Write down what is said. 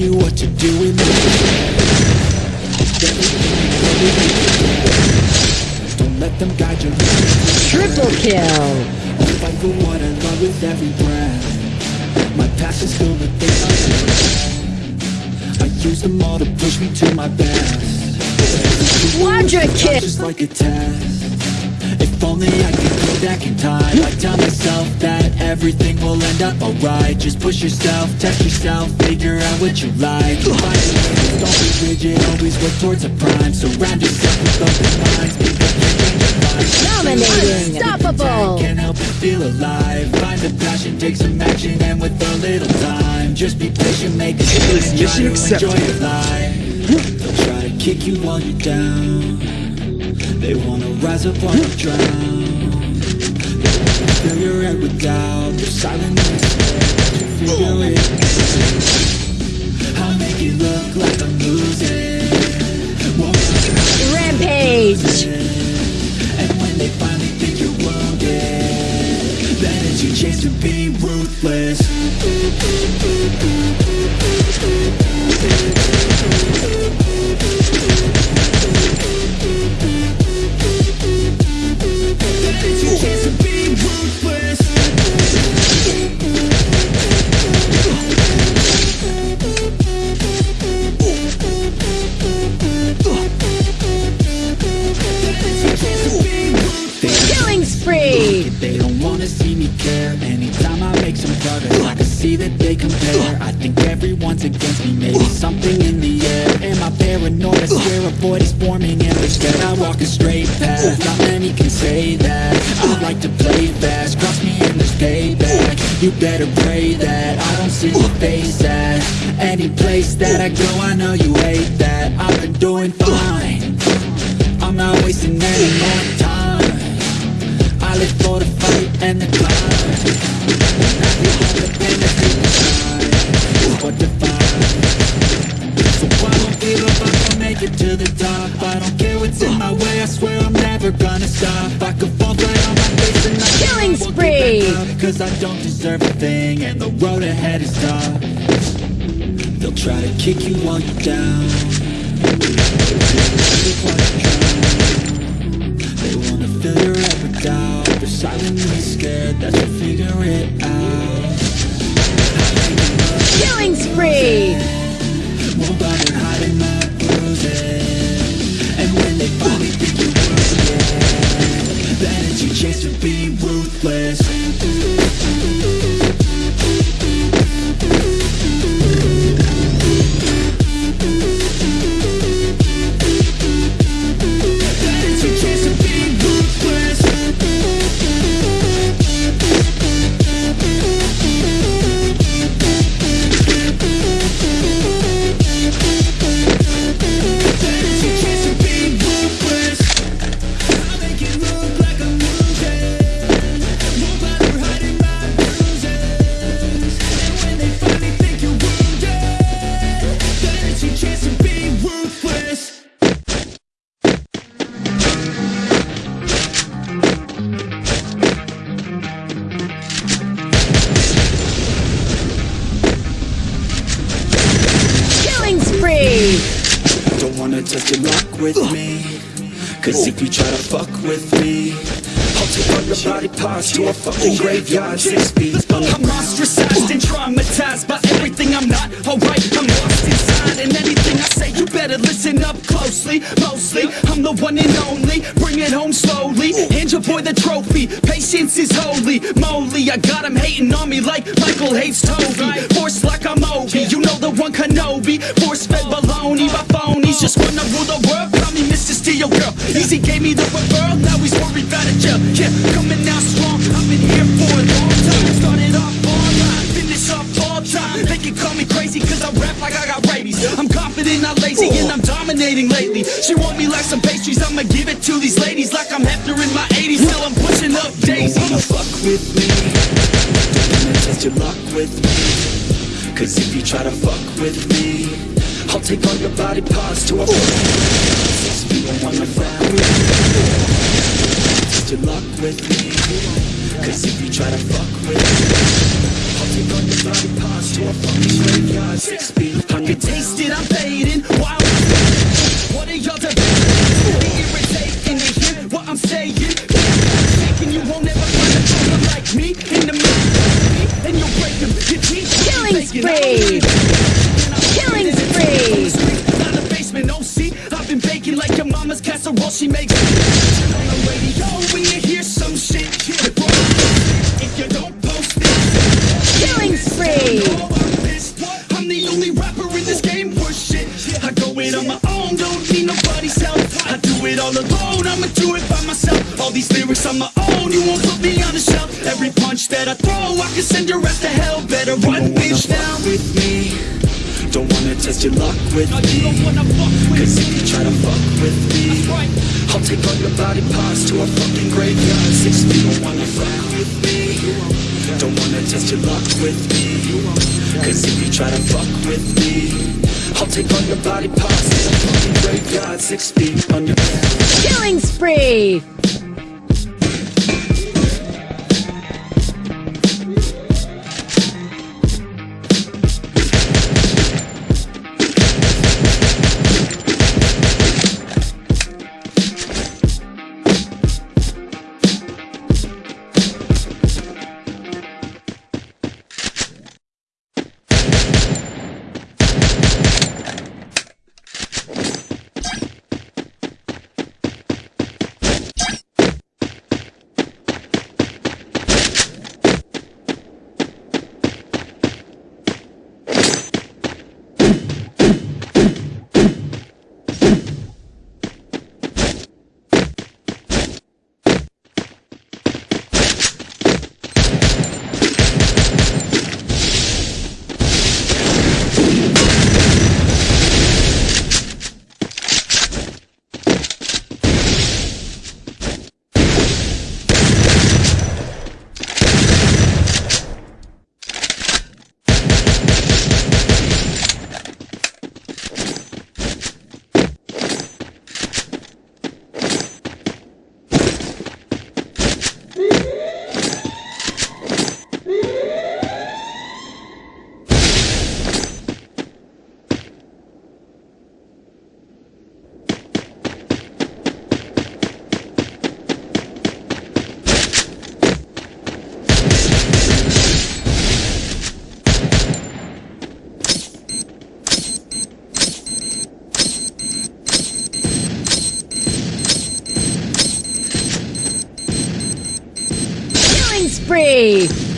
you what to do in my Don't let them guide Triple kill! I fight for what I love with every breath My past is filled with things. I use them all to push me to my best Quadra kill! just like a test If only I could go back in time. I'd tell myself that everything will end up alright. Just push yourself, test yourself, figure out what you like. Find your limits, Don't be rigid, always work towards a prime. Surround yourself with open minds Pick up your change Dominating! Unstoppable! Can't help but feel alive. Find the passion, take some action And with a little time Just be patient, make a stand and Try mission to accepted. enjoy your life. They'll try to kick you while you're down They wanna rise up while you drown Fill your head with doubt They're silently scared to figure it I'll make it look like I'm losing. Won't Rampage! and when they finally think you're wounded Then it's your chance to be ruthless care. Anytime I make some progress I can see that they compare. I think everyone's against me Maybe something in the air. Am I paranoid? I swear a void is forming in Instead I walk a straight path. Not many can say that. I like to play fast. Cross me and there's payback. You better pray that I don't see your face at Any place that I go. I know you hate that. I've been doing fine. I'm not wasting any more time. I live for the fight and the climb never gonna stop. I could fall flat on my face and I Killing spree! get back up, Cause I don't deserve a thing and the road ahead is tough. They'll try to kick you while you're down. They wanna fill your head with doubt. They're silently scared that wanna test your luck with me Cause if you try to fuck with me I'll take all your body parts to a fucking graveyard Six feet I'm ostracized and traumatized by everything I'm not alright. I'm lost inside, and anything I say, you better listen up closely. Mostly, I'm the one and only. Bring it home slowly. Hand your boy the trophy. Patience is holy. Moly, I got him hating on me like Michael hates Toby. Force like I'm Obi. You know the one Kenobi. Force fed baloney by phonies. Just wanna rule the world. Call me Mr. Steel Girl. Easy gave me the referral. Now he's worried about a jail. Yeah, coming out strong. I've been here for a long time. Started off online, finish up all time. They can call me crazy cause I rap like I got rabies. I'm confident, not lazy, and I'm dominating lately. She want me like some pastries, I'ma give it to these ladies like I'm Hefner in my 80s. Still I'm pushing up daisies. Wanna fuck with me wanna test your luck with me Cause if you try to fuck with me I'll take all your body parts to a Six feet and wanna fuck with me Test your luck with me Cause if you try to fuck with me I'll take all your body parts to a fucking graveyard Six feet taste it, I'm fading. Wild. What are y'all debating? Irritating to hear what I'm saying. Thinking you won't ever find a like me in the middle, and you'll break them. Your teeth Killing spree. Mama's casserole. She makes Turn on the radio when you hear some shit. Yeah, bro. If you don't post it, Killing spree. I'm the only rapper in this game worth shit. I go it on my own, don't need nobody's help. I do it all alone, I'ma do it by myself. All these lyrics on my own, you won't put me on the shelf. Every punch that I throw, I can send your ass to hell. Better run, bitch, now. with me Don't wanna test your luck with me. With Cause if you try to fuck with me Right. I'll take all your body parts to a fucking graveyard. Six feet, don't wanna fuck with me. Don't wanna test your luck with me. Cause if you try to fuck with me I'll take all your body parts to a fucking graveyard. Six feet under Killing spree. Spree.